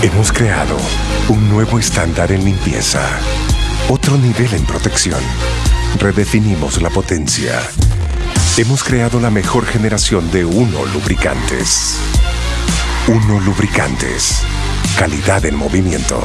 Hemos creado Un nuevo estándar en limpieza. Otro nivel en protección. Redefinimos la potencia. Hemos creado la mejor generación de Uno Lubricantes. Uno Lubricantes. Calidad en movimiento.